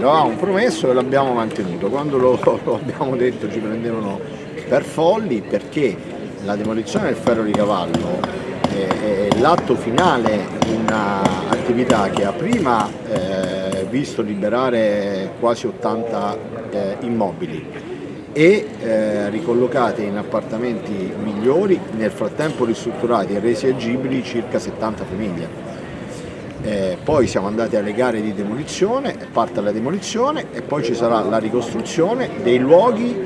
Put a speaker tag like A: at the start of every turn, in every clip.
A: lo avevamo promesso e l'abbiamo mantenuto. Quando lo, lo abbiamo detto ci prendevano per folli perché la demolizione del ferro di cavallo è, è l'atto finale di un'attività che ha prima eh, visto liberare quasi 80 eh, immobili e eh, ricollocate in appartamenti migliori, nel frattempo ristrutturati e resi agibili circa 70 famiglie. Eh, poi siamo andati alle gare di demolizione, parte la demolizione e poi ci sarà la ricostruzione dei luoghi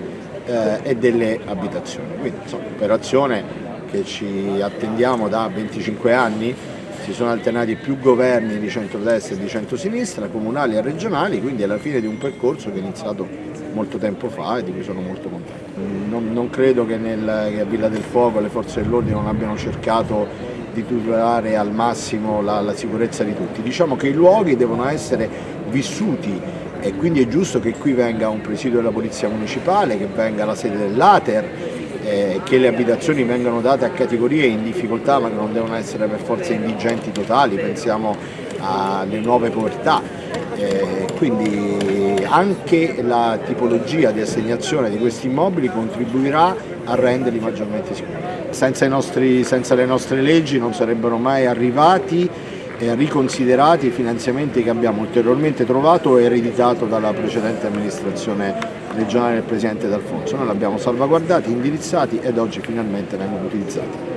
A: eh, e delle abitazioni. Quindi insomma, operazione che ci attendiamo da 25 anni, si sono alternati più governi di centrodestra e di centrosinistra, comunali e regionali, quindi alla fine di un percorso che è iniziato molto tempo fa e di cui sono molto contento. Non, non credo che, nel, che a Villa del Fuoco le forze dell'ordine non abbiano cercato di tutelare al massimo la, la sicurezza di tutti. Diciamo che i luoghi devono essere vissuti e quindi è giusto che qui venga un presidio della Polizia Municipale, che venga la sede dell'Ater, eh, che le abitazioni vengano date a categorie in difficoltà ma che non devono essere per forza indigenti totali, pensiamo alle nuove povertà. Eh, quindi anche la tipologia di assegnazione di questi immobili contribuirà a renderli maggiormente sicuri. Senza, nostri, senza le nostre leggi non sarebbero mai arrivati e riconsiderati i finanziamenti che abbiamo ulteriormente trovato e ereditato dalla precedente amministrazione regionale del Presidente D'Alfonso. Noi li abbiamo salvaguardati, indirizzati ed oggi finalmente vengono utilizzati.